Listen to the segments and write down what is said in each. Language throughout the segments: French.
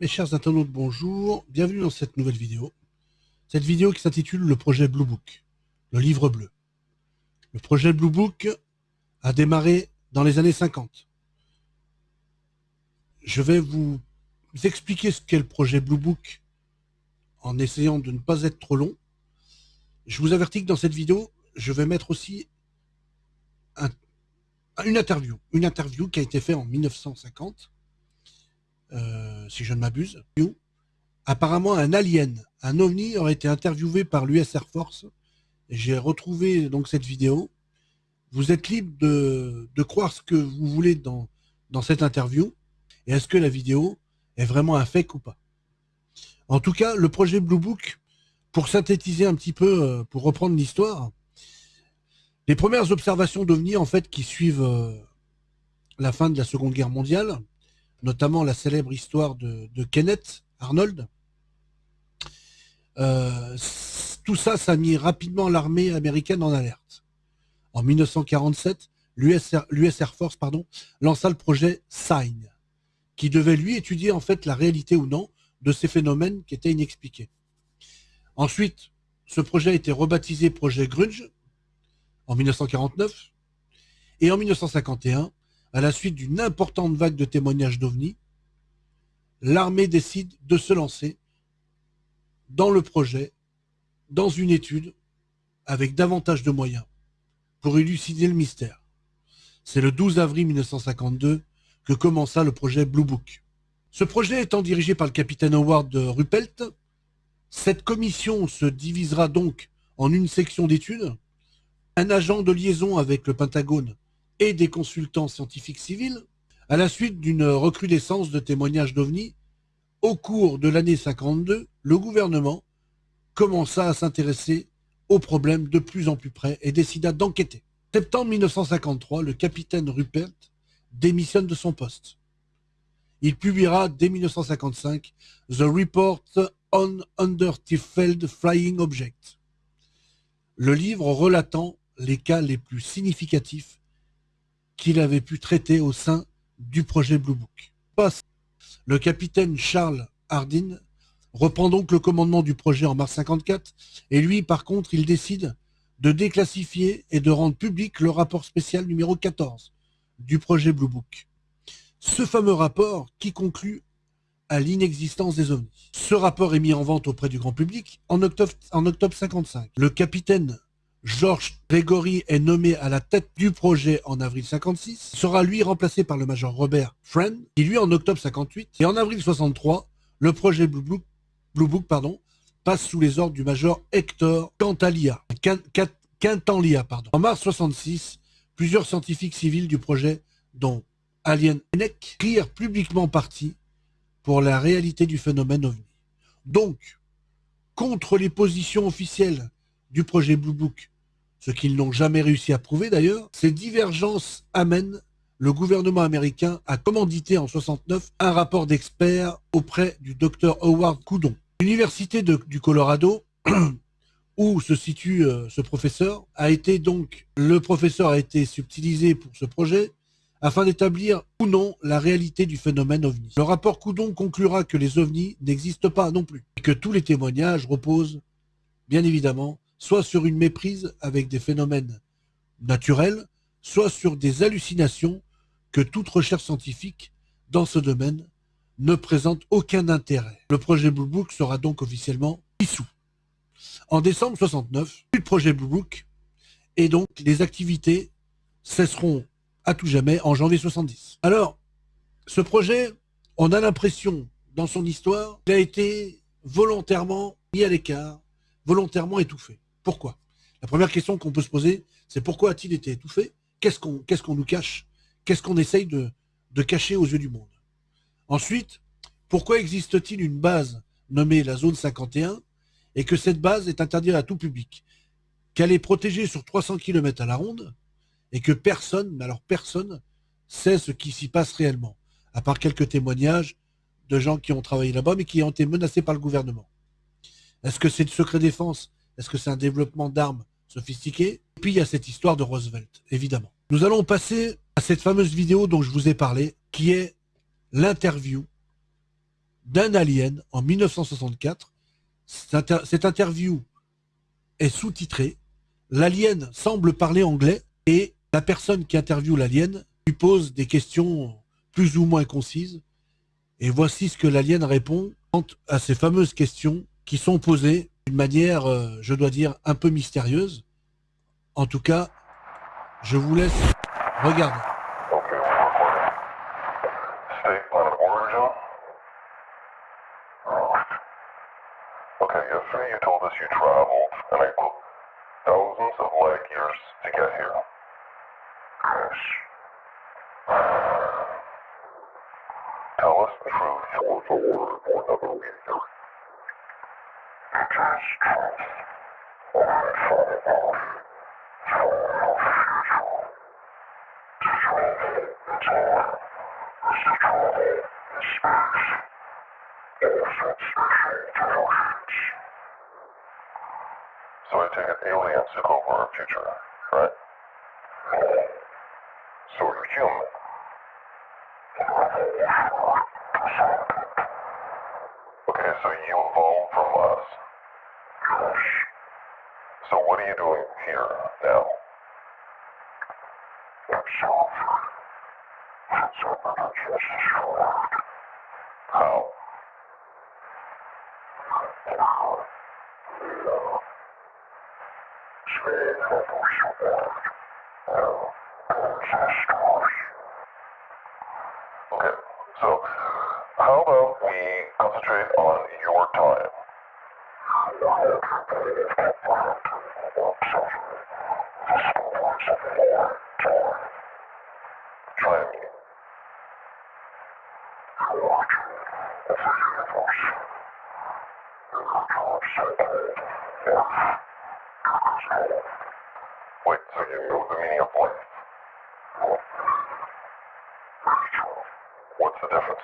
Mes chers internautes, bonjour. Bienvenue dans cette nouvelle vidéo. Cette vidéo qui s'intitule le projet Blue Book, le livre bleu. Le projet Blue Book a démarré dans les années 50. Je vais vous expliquer ce qu'est le projet Blue Book en essayant de ne pas être trop long. Je vous avertis que dans cette vidéo, je vais mettre aussi une interview. Une interview qui a été faite en 1950 euh, si je ne m'abuse. Apparemment, un alien, un ovni, aurait été interviewé par l'US Air Force. J'ai retrouvé donc cette vidéo. Vous êtes libre de, croire ce que vous voulez dans, dans cette interview. Et est-ce que la vidéo est vraiment un fake ou pas? En tout cas, le projet Blue Book, pour synthétiser un petit peu, euh, pour reprendre l'histoire, les premières observations d'OVNI, en fait, qui suivent euh, la fin de la Seconde Guerre mondiale, notamment la célèbre histoire de, Kenneth Arnold. Euh, tout ça, ça a mis rapidement l'armée américaine en alerte. En 1947, l'US Air Force pardon, lança le projet SIGN, qui devait lui étudier en fait la réalité ou non de ces phénomènes qui étaient inexpliqués. Ensuite, ce projet a été rebaptisé projet Grunge en 1949 et en 1951, à la suite d'une importante vague de témoignages d'OVNI, l'armée décide de se lancer dans le projet, dans une étude, avec davantage de moyens, pour élucider le mystère. C'est le 12 avril 1952 que commença le projet Blue Book. Ce projet étant dirigé par le capitaine Howard Ruppelt, cette commission se divisera donc en une section d'études, un agent de liaison avec le Pentagone et des consultants scientifiques civils, à la suite d'une recrudescence de témoignages d'OVNI, au cours de l'année 52, le gouvernement commença à s'intéresser aux problèmes de plus en plus près et décida d'enquêter. Septembre 1953, le capitaine Rupert démissionne de son poste. Il publiera dès 1955 The Report on Undertifeld Flying Object, le livre relatant les cas les plus significatifs qu'il avait pu traiter au sein du projet Blue Book. Le capitaine Charles Hardin reprend donc le commandement du projet en mars 54 et lui, par contre, il décide de déclassifier et de rendre public le rapport spécial numéro 14 du projet Blue Book. Ce fameux rapport qui conclut à l'inexistence des ovnis. Ce rapport est mis en vente auprès du grand public en octobre, en octobre 55. Le capitaine Georges Gregory est nommé à la tête du projet en avril 56, sera lui remplacé par le major Robert Friend, qui lui en octobre 58, et en avril 63, le projet Blue Book, passe sous les ordres du major Hector Cantalia, Quintanlia. Pardon. En mars 66, plusieurs scientifiques civils du projet, dont Alien Enek, prirent publiquement parti pour la réalité du phénomène OVNI. Donc, contre les positions officielles du projet Blue Book, ce qu'ils n'ont jamais réussi à prouver d'ailleurs, ces divergences amènent le gouvernement américain à commanditer en 69 un rapport d'experts auprès du docteur Howard Coudon. L'université du Colorado, où se situe euh, ce professeur, a été donc, le professeur a été subtilisé pour ce projet afin d'établir ou non la réalité du phénomène ovni. Le rapport Coudon conclura que les ovnis n'existent pas non plus et que tous les témoignages reposent, bien évidemment, soit sur une méprise avec des phénomènes naturels, soit sur des hallucinations que toute recherche scientifique dans ce domaine ne présente aucun intérêt. Le projet Blue Book sera donc officiellement dissous. En décembre 69, plus de projet Blue Book et donc les activités cesseront à tout jamais en janvier 70. Alors, ce projet, on a l'impression dans son histoire qu'il a été volontairement mis à l'écart, volontairement étouffé. Pourquoi? La première question qu'on peut se poser, c'est pourquoi a-t-il été étouffé? Qu'est-ce qu'on qu'est-ce qu'on nous cache? Qu'est-ce qu'on essaye de, de cacher aux yeux du monde? Ensuite, pourquoi existe-t-il une base nommée la zone 51 et que cette base est interdite à tout public? Qu'elle est protégée sur 300 km à la ronde et que personne, mais alors personne, sait ce qui s'y passe réellement, à part quelques témoignages de gens qui ont travaillé là-bas mais qui ont été menacés par le gouvernement? Est-ce que c'est de secret défense est-ce que c'est un développement d'armes sophistiquées Et puis il y a cette histoire de Roosevelt, évidemment. Nous allons passer à cette fameuse vidéo dont je vous ai parlé, qui est l'interview d'un alien en 1964. Cette interview est sous-titrée. L'alien semble parler anglais et la personne qui interviewe l'alien lui pose des questions plus ou moins concises. Et voici ce que l'alien répond à ces fameuses questions qui sont posées d'une manière, euh, je dois dire, un peu mystérieuse. En tout cas, je vous laisse regarder. Tell us the truth So I take it aliens took over our future, right? So you're human. Okay, so you evolved from us. So what are you doing here now? How? Oh, okay, so how about we concentrate on your time? Time meaning. Wait, so you know the meaning of life? What's the difference?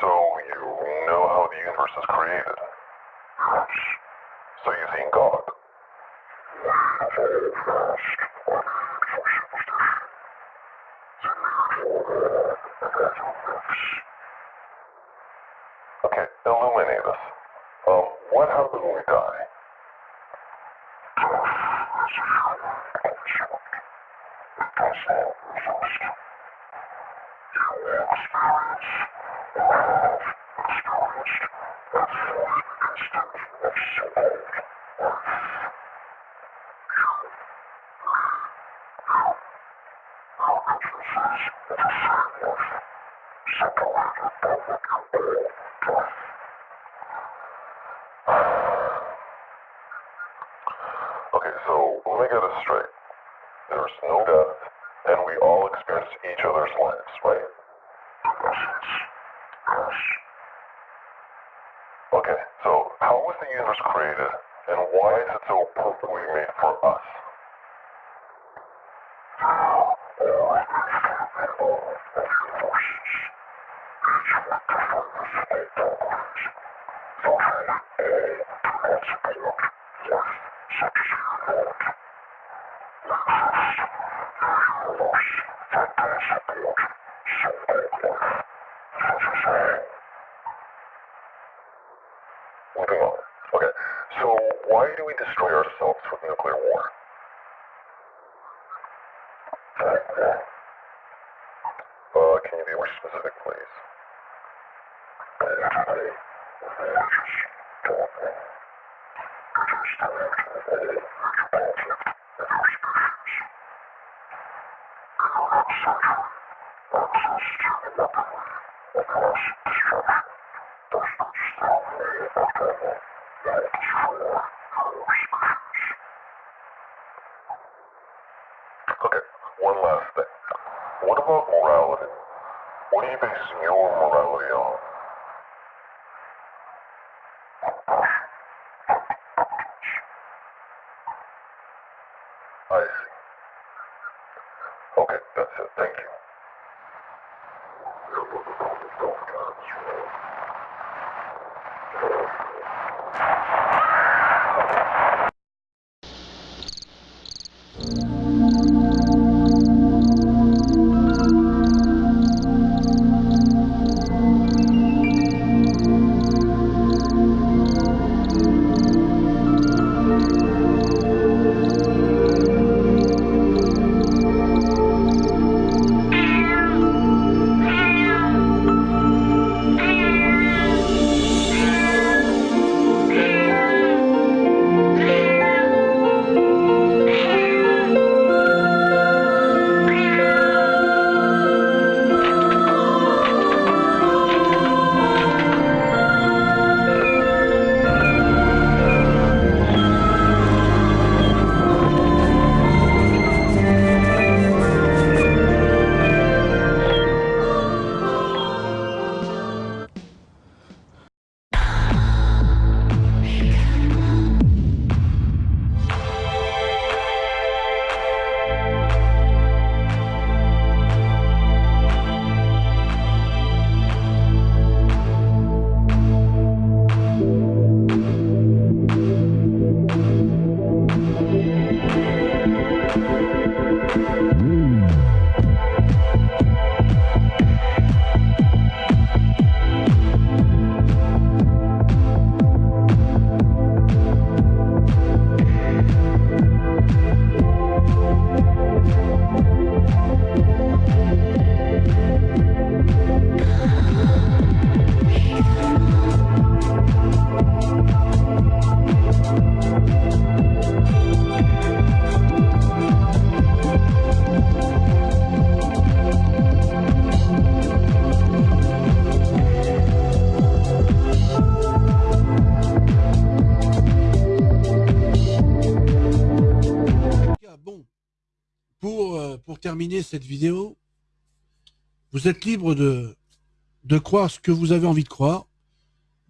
So you know how the universe is created? So you've seen God? Okay, illuminate us. Um, what happens when we die? Okay, so let me get this straight. There's no death, and we all experience each other's lives, right? Okay, so how was the universe created, and why is it so perfectly made for us? Moving on. Okay, so why do we destroy ourselves with nuclear war? Uh, can you be more specific, please? Okay, one last thing. What about morality? What are you basing your morality on? I see. Okay, that's it. Thank you. Terminer cette vidéo, vous êtes libre de, de croire ce que vous avez envie de croire,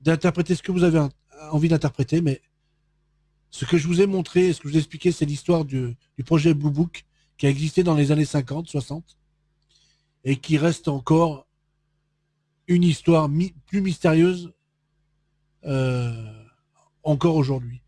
d'interpréter ce que vous avez envie d'interpréter, mais ce que je vous ai montré, ce que je vous ai expliqué, c'est l'histoire du, projet Blue Book qui a existé dans les années 50, 60, et qui reste encore une histoire plus mystérieuse euh, encore aujourd'hui.